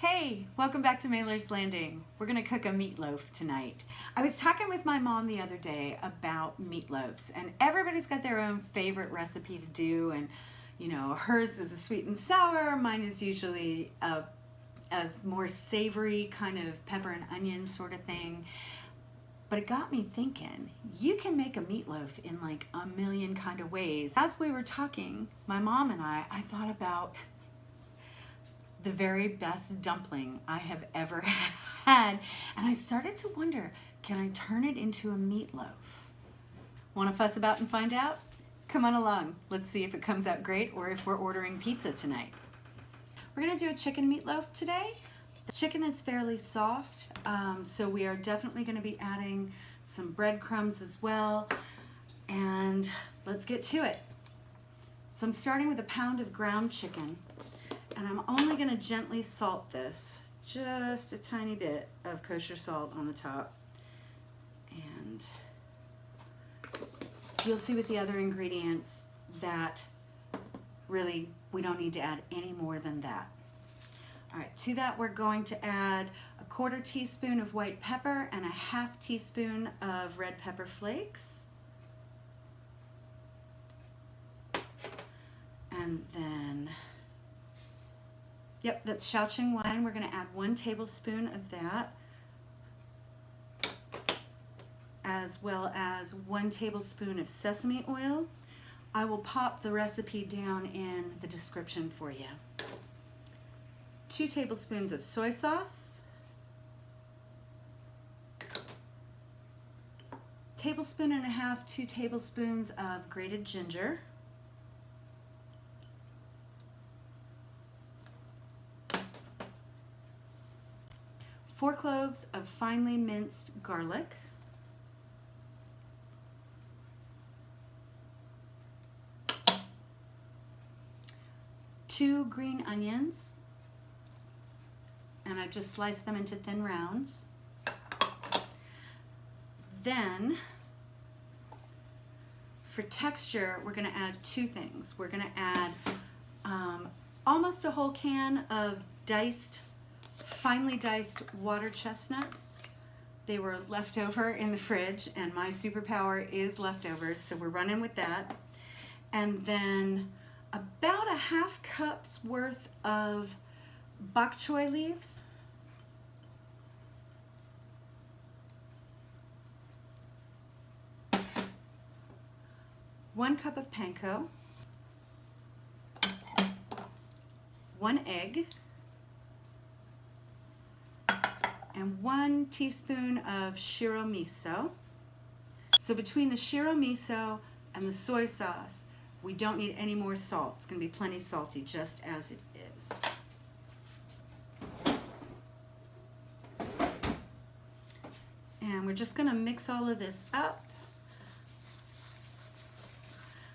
Hey, welcome back to Mailer's Landing. We're gonna cook a meatloaf tonight. I was talking with my mom the other day about meatloaves and everybody's got their own favorite recipe to do and you know, hers is a sweet and sour, mine is usually a, a more savory kind of pepper and onion sort of thing. But it got me thinking, you can make a meatloaf in like a million kind of ways. As we were talking, my mom and I, I thought about the very best dumpling I have ever had. And I started to wonder, can I turn it into a meatloaf? Want to fuss about and find out? Come on along. Let's see if it comes out great or if we're ordering pizza tonight. We're gonna do a chicken meatloaf today. The chicken is fairly soft, um, so we are definitely gonna be adding some breadcrumbs as well. And let's get to it. So I'm starting with a pound of ground chicken and I'm only gonna gently salt this, just a tiny bit of kosher salt on the top. And you'll see with the other ingredients that really we don't need to add any more than that. All right, to that we're going to add a quarter teaspoon of white pepper and a half teaspoon of red pepper flakes. And then Yep, that's Shaoxing wine. We're going to add one tablespoon of that, as well as one tablespoon of sesame oil. I will pop the recipe down in the description for you. Two tablespoons of soy sauce, tablespoon and a half, two tablespoons of grated ginger, four cloves of finely minced garlic, two green onions, and I've just sliced them into thin rounds. Then, for texture, we're gonna add two things. We're gonna add um, almost a whole can of diced finely diced water chestnuts. They were left over in the fridge and my superpower is leftovers, so we're running with that. And then about a half cup's worth of bok choy leaves. One cup of panko. One egg. And one teaspoon of shiro miso. So between the shiro miso and the soy sauce, we don't need any more salt. It's gonna be plenty salty just as it is. And we're just gonna mix all of this up.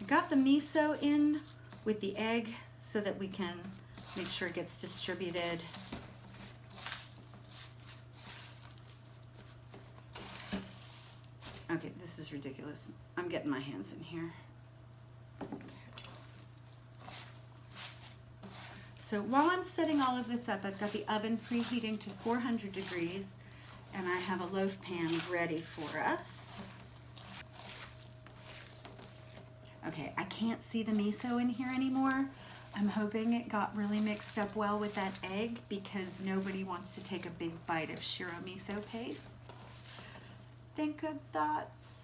I got the miso in with the egg so that we can make sure it gets distributed Okay, this is ridiculous. I'm getting my hands in here. So while I'm setting all of this up, I've got the oven preheating to 400 degrees and I have a loaf pan ready for us. Okay, I can't see the miso in here anymore. I'm hoping it got really mixed up well with that egg because nobody wants to take a big bite of shiro miso paste think good thoughts.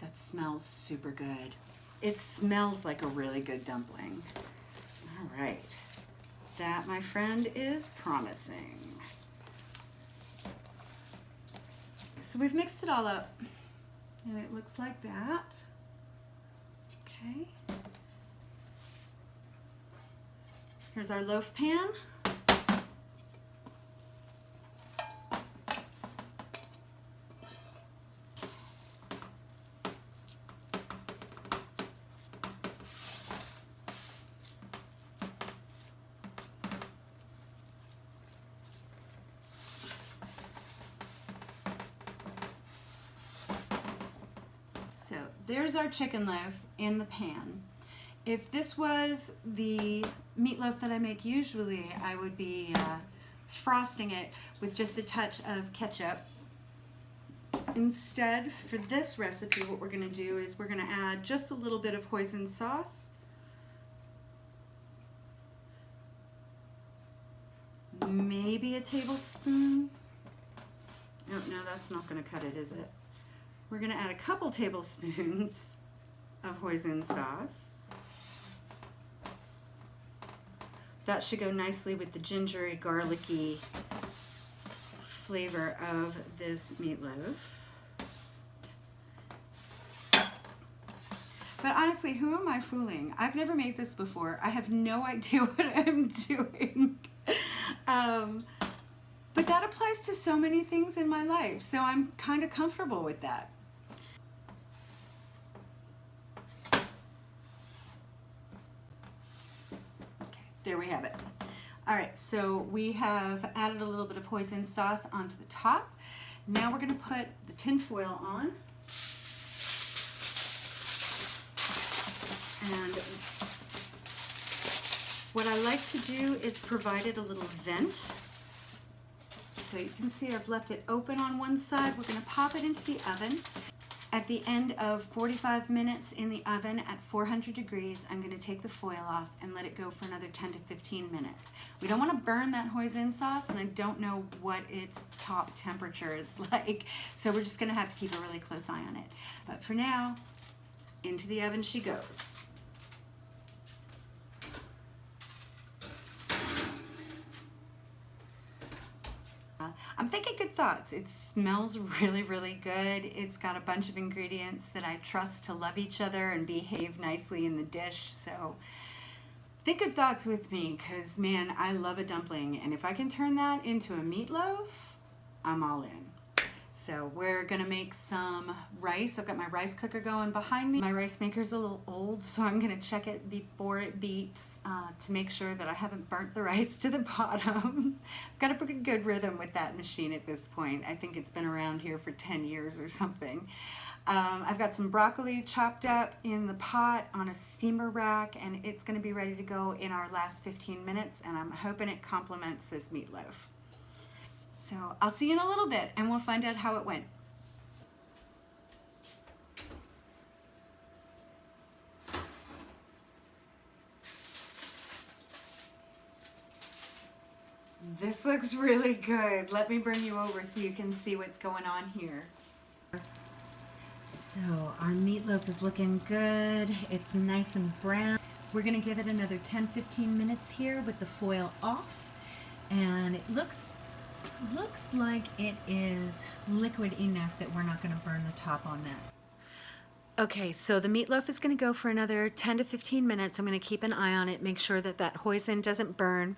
That smells super good. It smells like a really good dumpling. All right. That, my friend, is promising. So we've mixed it all up and it looks like that. Okay. Here's our loaf pan. There's our chicken loaf in the pan. If this was the meatloaf that I make usually, I would be uh, frosting it with just a touch of ketchup. Instead, for this recipe, what we're gonna do is we're gonna add just a little bit of hoisin sauce. Maybe a tablespoon. Oh, no, that's not gonna cut it, is it? We're gonna add a couple tablespoons of hoisin sauce. That should go nicely with the gingery, garlicky flavor of this meatloaf. But honestly, who am I fooling? I've never made this before. I have no idea what I'm doing. um, but that applies to so many things in my life, so I'm kind of comfortable with that. Okay, there we have it. All right, so we have added a little bit of hoisin sauce onto the top. Now we're gonna put the tin foil on. And what I like to do is provide it a little vent. So you can see I've left it open on one side. We're gonna pop it into the oven. At the end of 45 minutes in the oven at 400 degrees, I'm gonna take the foil off and let it go for another 10 to 15 minutes. We don't wanna burn that hoisin sauce and I don't know what its top temperature is like. So we're just gonna have to keep a really close eye on it. But for now, into the oven she goes. I'm thinking good thoughts. It smells really, really good. It's got a bunch of ingredients that I trust to love each other and behave nicely in the dish. So think of thoughts with me because, man, I love a dumpling. And if I can turn that into a meatloaf, I'm all in. So we're gonna make some rice. I've got my rice cooker going behind me. My rice maker's a little old, so I'm gonna check it before it beeps uh, to make sure that I haven't burnt the rice to the bottom. I've got a pretty good rhythm with that machine at this point. I think it's been around here for 10 years or something. Um, I've got some broccoli chopped up in the pot on a steamer rack, and it's gonna be ready to go in our last 15 minutes, and I'm hoping it complements this meatloaf. So I'll see you in a little bit and we'll find out how it went. This looks really good. Let me bring you over so you can see what's going on here. So our meatloaf is looking good. It's nice and brown. We're gonna give it another 10-15 minutes here with the foil off. And it looks looks like it is liquid enough that we're not going to burn the top on that. Okay, so the meatloaf is going to go for another 10 to 15 minutes. I'm going to keep an eye on it, make sure that that hoisin doesn't burn.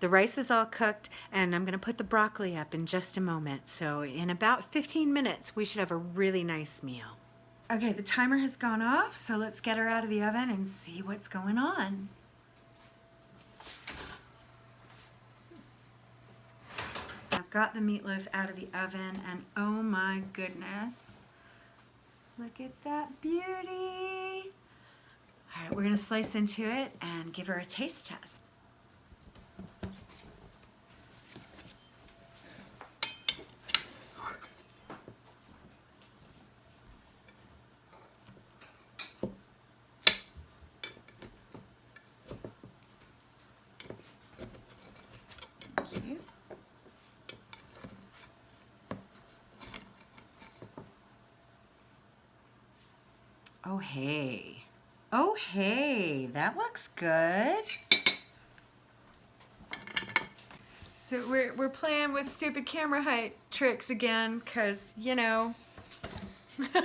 The rice is all cooked, and I'm going to put the broccoli up in just a moment. So in about 15 minutes, we should have a really nice meal. Okay, the timer has gone off, so let's get her out of the oven and see what's going on. Got the meatloaf out of the oven and oh my goodness, look at that beauty. All right, we're gonna slice into it and give her a taste test. Oh, hey. Oh, hey, that looks good. So we're, we're playing with stupid camera height tricks again because, you know, I,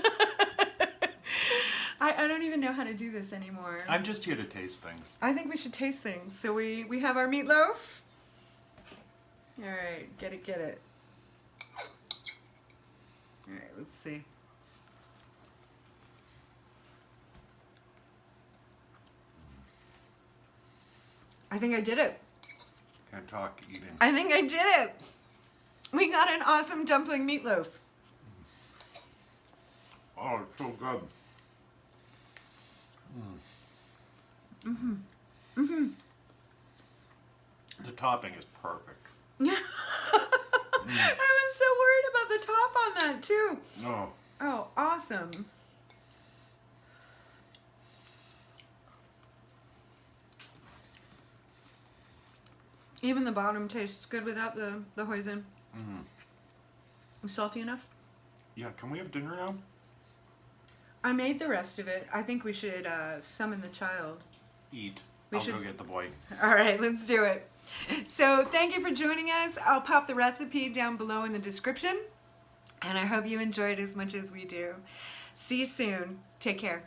I don't even know how to do this anymore. I'm just here to taste things. I think we should taste things. So we, we have our meatloaf. All right, get it, get it. All right, let's see. I think I did it. Can't talk, eating. I think I did it. We got an awesome dumpling meatloaf. Oh, it's so good. Mm hmm, mm hmm. The topping is perfect. I was so worried about the top on that too. Oh, Oh, awesome. Even the bottom tastes good without the, the hoisin. mm. Salty enough? yeah. Can we have dinner now? I made the rest of it. I think we should uh, summon the child. Eat. We I'll should- go get the boy. All right, let's do it. So, thank you for joining us. I'll pop the recipe down below in the description. And I hope you enjoyed as much as we do. See you soon. Take care.